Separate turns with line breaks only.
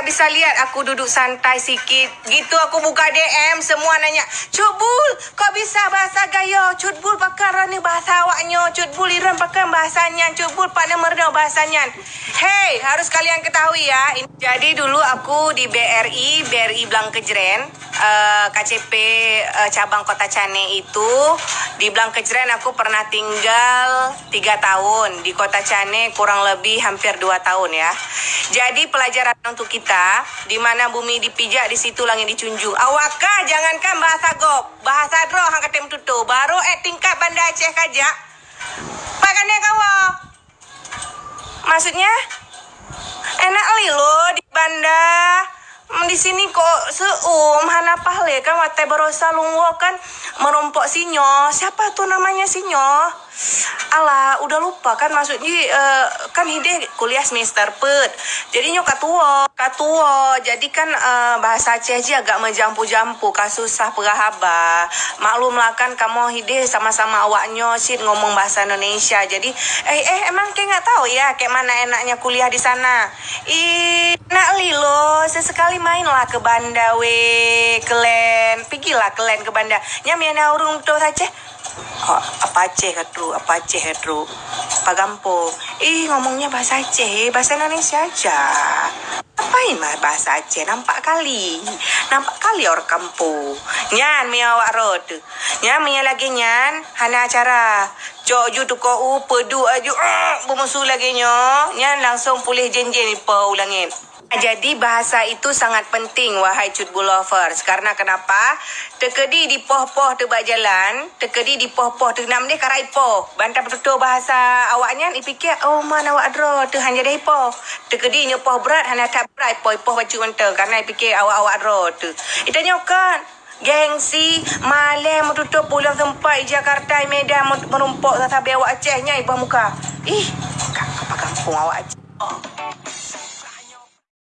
tak bisa lihat aku duduk santai sikit. Gitu aku buka DM semua nanya, "Cutbul, kau bisa bahasa gayo? Cutbul pakai rani bahasa awaknya. Cutbul iran pakai bahasanya. Cutbul pada merda bahasanya." Hey, harus kalian ketahui ya. Jadi dulu aku di BRI, BRI Blang Eh, KCP eh, cabang Kota Cane itu di Blang Kejren aku pernah tinggal tiga tahun di Kota Cane kurang lebih hampir dua tahun ya. Jadi pelajaran untuk kita di mana bumi dipijak di situ langit dicunjung. Awakah jangankan bahasa gop, bahasa dro hang katem tutu baru eh tingkat Banda Aceh kajak. Pak kane kawa. Maksudnya enak li lo di Banda. Sini kok seum hana pahle kan wate berosa lungwo kan merompok sinyo. Siapa tuh namanya sinyo? Alah, udah lupa kan maksudnya eh, kan hide kuliah semester pet. Jadi nyo katuo, katuo. Jadi kan eh, bahasa Aceh aja agak menjampu-jampu, kasusah perahaba. Maklum lah kan kamu hide sama-sama awaknya sih ngomong bahasa Indonesia. Jadi eh eh emang kayak nggak tahu ya kayak mana enaknya kuliah di sana. Ih, nak lilo sesekali mainlah ke Banda we kelen. Pergilah kelen ke Banda. Nyamiana urung tuh Aceh. Oh, apa Aceh katru, apa Aceh katru. Pagampung. Ih, ngomongnya bahasa Aceh, bahasa Indonesia aja. Apain mah bahasa Aceh? Nampak kali. Nampak kali orang kampung. Nyan, mi awak rod. Nyan, mi lagi nyan. Hana acara. Cok ju tu ko u pedu aju. Uh, Bermusuh lagi nyo. Nyan langsung pulih jen-jen ni pa ulangin. Jadi bahasa itu sangat penting wahai cutbul lovers. Karena kenapa? Tekedi di poh-poh tebak jalan, tekedi di poh-poh tu nam dia karai poh. Bantah betul bahasa awaknya ni fikir oh mana awak dro tu hanya dai poh. Tekedi ni poh berat hanya tak berat poh poh baju mente karena fikir awak-awak dro tu. Itanya kan Gengsi Malam menutup pulang tempat Jakarta Medan merumpok tetapi awak Acehnya ibah muka. Ih, apa kampung awak Aceh. Oh.